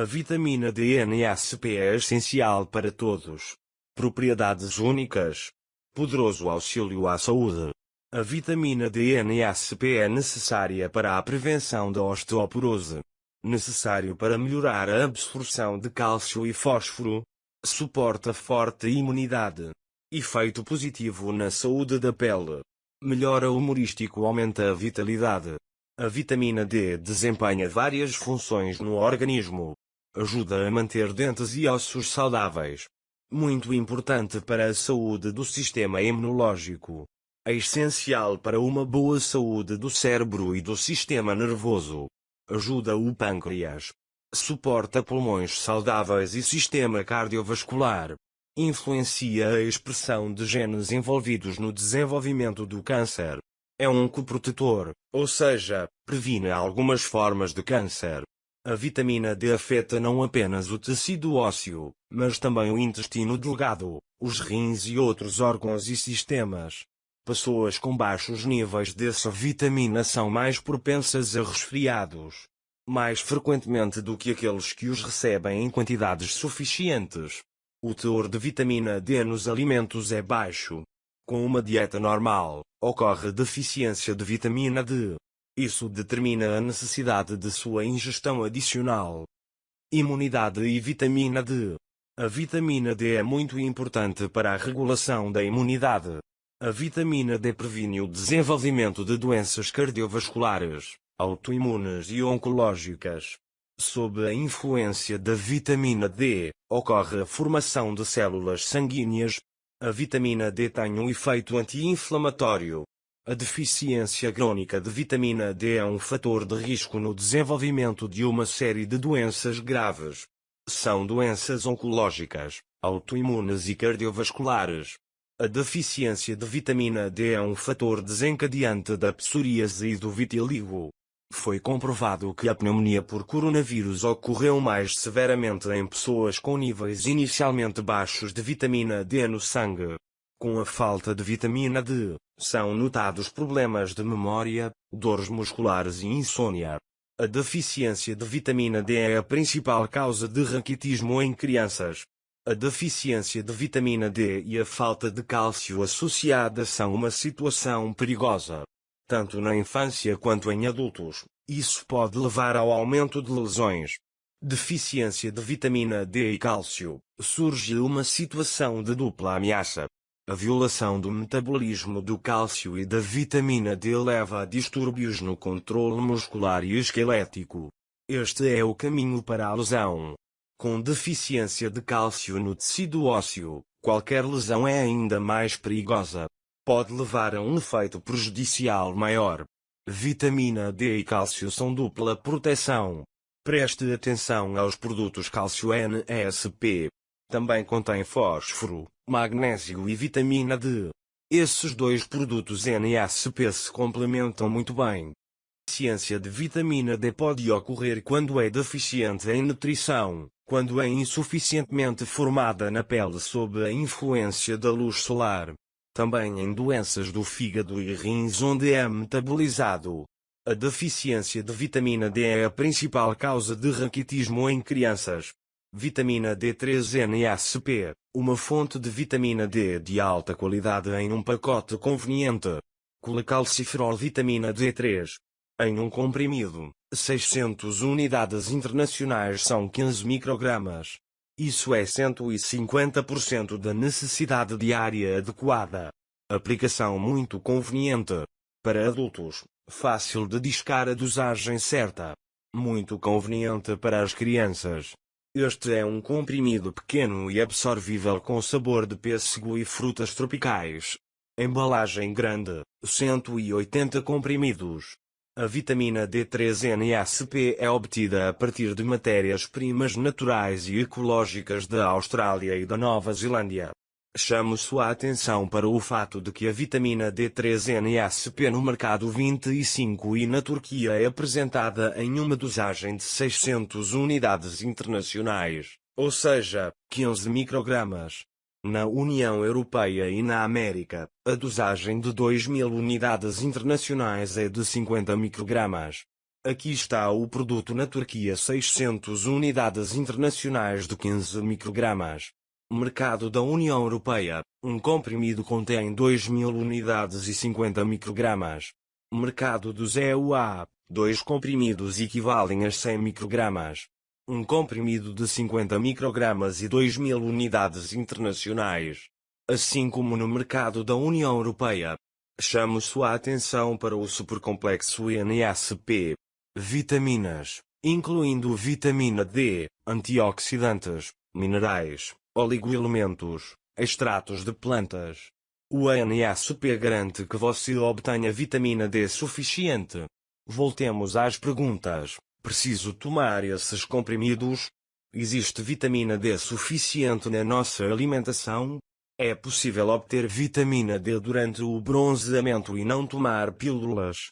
A vitamina D NSP é essencial para todos. Propriedades únicas. Poderoso auxílio à saúde. A vitamina D NSP é necessária para a prevenção da osteoporose. Necessário para melhorar a absorção de cálcio e fósforo. Suporta forte imunidade. Efeito positivo na saúde da pele. Melhora humorístico aumenta a vitalidade. A vitamina D desempenha várias funções no organismo. Ajuda a manter dentes e ossos saudáveis. Muito importante para a saúde do sistema imunológico. É essencial para uma boa saúde do cérebro e do sistema nervoso. Ajuda o pâncreas. Suporta pulmões saudáveis e sistema cardiovascular. Influencia a expressão de genes envolvidos no desenvolvimento do câncer. É um coprotetor, ou seja, previne algumas formas de câncer. A vitamina D afeta não apenas o tecido ósseo, mas também o intestino delgado, os rins e outros órgãos e sistemas. Pessoas com baixos níveis dessa vitamina são mais propensas a resfriados. Mais frequentemente do que aqueles que os recebem em quantidades suficientes. O teor de vitamina D nos alimentos é baixo. Com uma dieta normal, ocorre deficiência de vitamina D. Isso determina a necessidade de sua ingestão adicional. Imunidade e vitamina D. A vitamina D é muito importante para a regulação da imunidade. A vitamina D previne o desenvolvimento de doenças cardiovasculares, autoimunes e oncológicas. Sob a influência da vitamina D, ocorre a formação de células sanguíneas. A vitamina D tem um efeito anti-inflamatório. A deficiência crônica de vitamina D é um fator de risco no desenvolvimento de uma série de doenças graves. São doenças oncológicas, autoimunes e cardiovasculares. A deficiência de vitamina D é um fator desencadeante da psoríase e do vitiligo. Foi comprovado que a pneumonia por coronavírus ocorreu mais severamente em pessoas com níveis inicialmente baixos de vitamina D no sangue. Com a falta de vitamina D, são notados problemas de memória, dores musculares e insônia. A deficiência de vitamina D é a principal causa de raquitismo em crianças. A deficiência de vitamina D e a falta de cálcio associada são uma situação perigosa tanto na infância quanto em adultos. Isso pode levar ao aumento de lesões. Deficiência de vitamina D e cálcio. Surge uma situação de dupla ameaça. A violação do metabolismo do cálcio e da vitamina D leva a distúrbios no controle muscular e esquelético. Este é o caminho para a lesão. Com deficiência de cálcio no tecido ósseo, qualquer lesão é ainda mais perigosa pode levar a um efeito prejudicial maior. Vitamina D e cálcio são dupla proteção. Preste atenção aos produtos cálcio NSP. Também contém fósforo, magnésio e vitamina D. Esses dois produtos NSP se complementam muito bem. Deficiência de vitamina D pode ocorrer quando é deficiente em nutrição, quando é insuficientemente formada na pele sob a influência da luz solar, também em doenças do fígado e rins onde é metabolizado. A deficiência de vitamina D é a principal causa de raquitismo em crianças. Vitamina D3-NSP, uma fonte de vitamina D de alta qualidade em um pacote conveniente. Colecalciferol vitamina D3. Em um comprimido, 600 unidades internacionais são 15 microgramas. Isso é 150% da necessidade diária adequada. Aplicação muito conveniente. Para adultos, fácil de discar a dosagem certa. Muito conveniente para as crianças. Este é um comprimido pequeno e absorvível com sabor de pêssego e frutas tropicais. Embalagem grande, 180 comprimidos. A vitamina D3-NSP é obtida a partir de matérias-primas naturais e ecológicas da Austrália e da Nova Zelândia. Chamo sua atenção para o fato de que a vitamina D3-NSP no mercado 25 e na Turquia é apresentada em uma dosagem de 600 unidades internacionais, ou seja, 15 microgramas. Na União Europeia e na América, a dosagem de 2.000 unidades internacionais é de 50 microgramas. Aqui está o produto na Turquia 600 unidades internacionais de 15 microgramas. Mercado da União Europeia, um comprimido contém 2.000 unidades e 50 microgramas. Mercado dos EUA, dois comprimidos equivalem a 100 microgramas. Um comprimido de 50 microgramas e 2.000 unidades internacionais. Assim como no mercado da União Europeia. Chamo sua atenção para o supercomplexo NSP. Vitaminas, incluindo vitamina D, antioxidantes, minerais, oligoelementos, extratos de plantas. O ANSP garante que você obtenha vitamina D suficiente. Voltemos às perguntas. Preciso tomar esses comprimidos? Existe vitamina D suficiente na nossa alimentação? É possível obter vitamina D durante o bronzeamento e não tomar pílulas?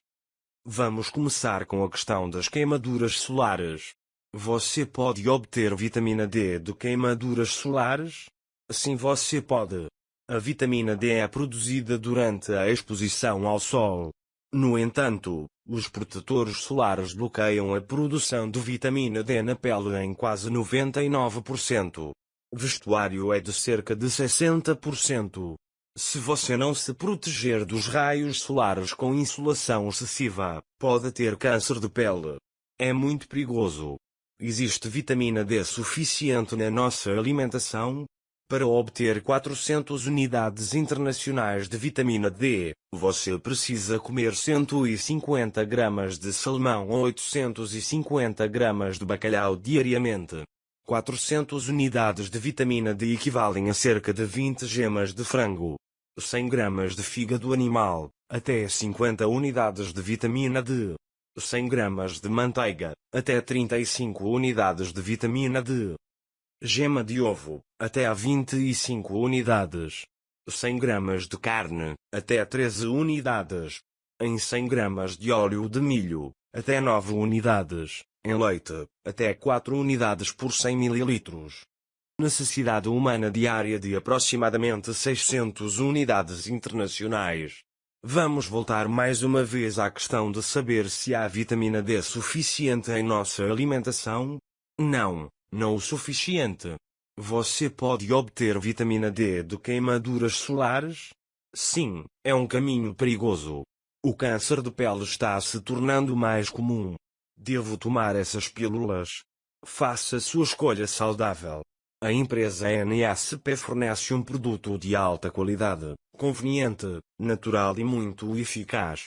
Vamos começar com a questão das queimaduras solares. Você pode obter vitamina D de queimaduras solares? Sim, você pode. A vitamina D é produzida durante a exposição ao sol. No entanto, os protetores solares bloqueiam a produção de vitamina D na pele em quase 99%. Vestuário é de cerca de 60%. Se você não se proteger dos raios solares com insolação excessiva, pode ter câncer de pele. É muito perigoso. Existe vitamina D suficiente na nossa alimentação? Para obter 400 unidades internacionais de vitamina D, você precisa comer 150 gramas de salmão ou 850 gramas de bacalhau diariamente. 400 unidades de vitamina D equivalem a cerca de 20 gemas de frango. 100 gramas de fígado animal, até 50 unidades de vitamina D. 100 gramas de manteiga, até 35 unidades de vitamina D. Gema de ovo, até a 25 unidades. 100 gramas de carne, até 13 unidades. Em 100 gramas de óleo de milho, até 9 unidades. Em leite, até 4 unidades por 100 ml. Necessidade humana diária de aproximadamente 600 unidades internacionais. Vamos voltar mais uma vez à questão de saber se há vitamina D suficiente em nossa alimentação? Não. Não o suficiente. Você pode obter vitamina D de queimaduras solares? Sim, é um caminho perigoso. O câncer de pele está se tornando mais comum. Devo tomar essas pílulas? Faça sua escolha saudável. A empresa NSP fornece um produto de alta qualidade, conveniente, natural e muito eficaz.